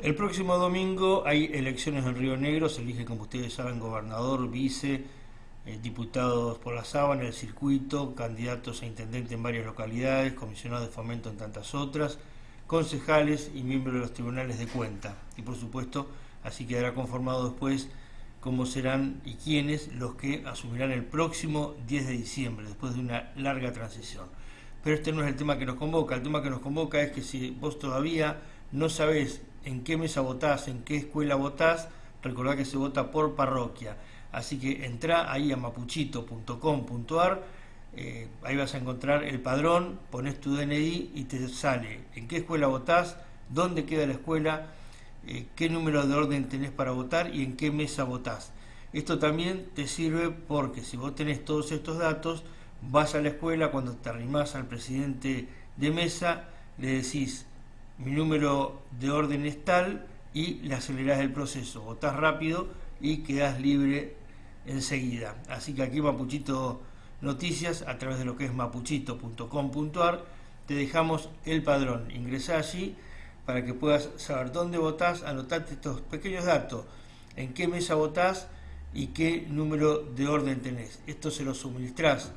El próximo domingo hay elecciones en Río Negro, se elige, como ustedes saben, gobernador, vice, eh, diputados por la sábana, el circuito, candidatos a intendente en varias localidades, comisionados de fomento en tantas otras, concejales y miembros de los tribunales de cuenta. Y por supuesto, así quedará conformado después cómo serán y quiénes los que asumirán el próximo 10 de diciembre, después de una larga transición. Pero este no es el tema que nos convoca, el tema que nos convoca es que si vos todavía no sabés en qué mesa votás, en qué escuela votás, recordá que se vota por parroquia. Así que entra ahí a mapuchito.com.ar, eh, ahí vas a encontrar el padrón, pones tu DNI y te sale en qué escuela votás, dónde queda la escuela, eh, qué número de orden tenés para votar y en qué mesa votás. Esto también te sirve porque si vos tenés todos estos datos, vas a la escuela, cuando te arrimás al presidente de mesa, le decís mi número de orden es tal y le acelerás el proceso, votás rápido y quedás libre enseguida. Así que aquí Mapuchito Noticias, a través de lo que es mapuchito.com.ar, te dejamos el padrón. Ingresá allí para que puedas saber dónde votás, anotarte estos pequeños datos, en qué mesa votás y qué número de orden tenés. Esto se lo suministrás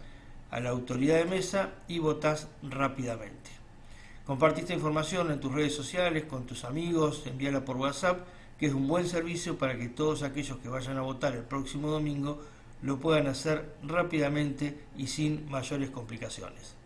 a la autoridad de mesa y votás rápidamente. Comparte esta información en tus redes sociales, con tus amigos, envíala por WhatsApp, que es un buen servicio para que todos aquellos que vayan a votar el próximo domingo lo puedan hacer rápidamente y sin mayores complicaciones.